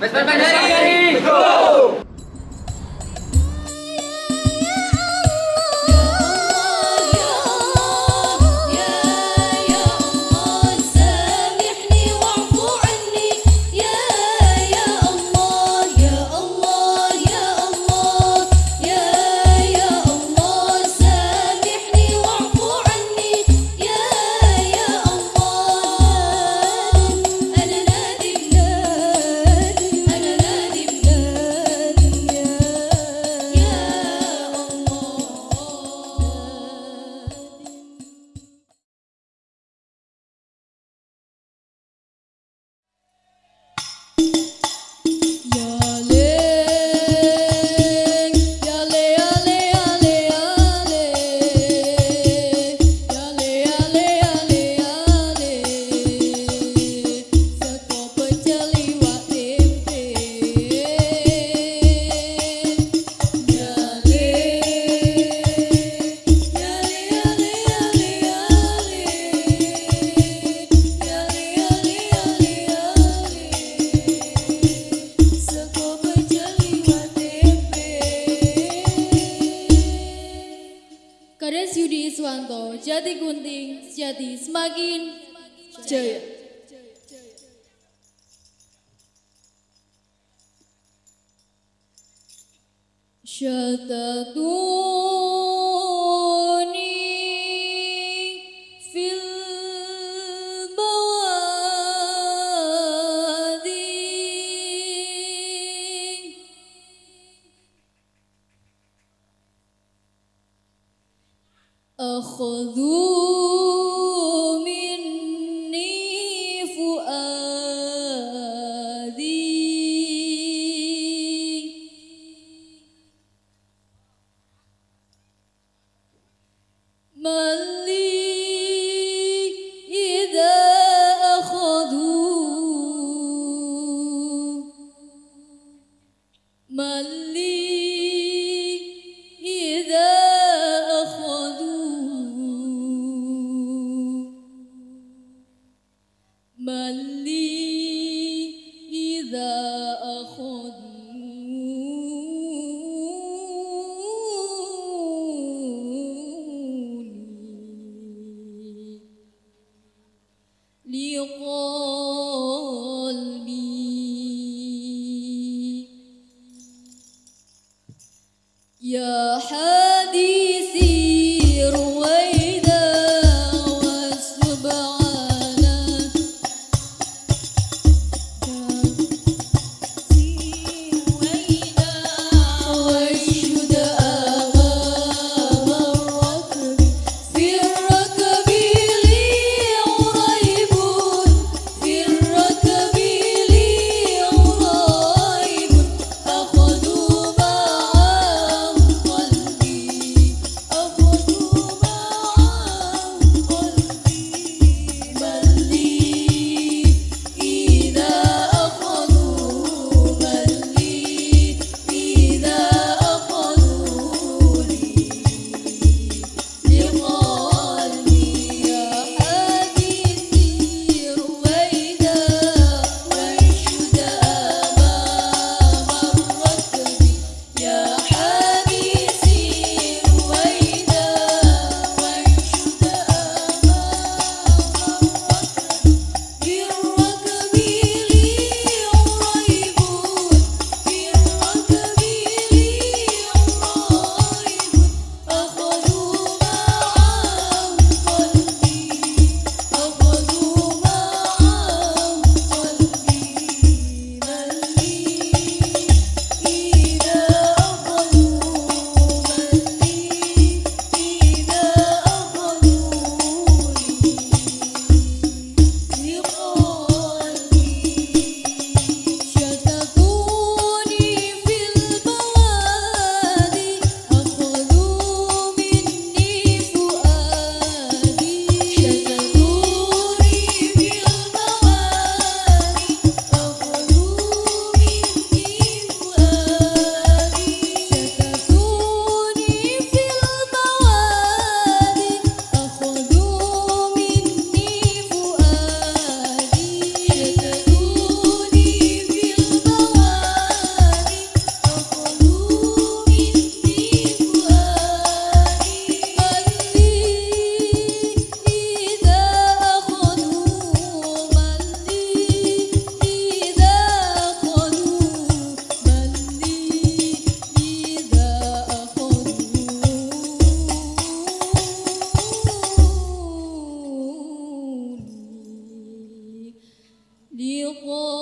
Pues, pues, pues, ¡Vesper Iswanto, Jati Gunting, Jati semakin jaya. Syatatuni أخذوا مني فؤادي. إذا لي you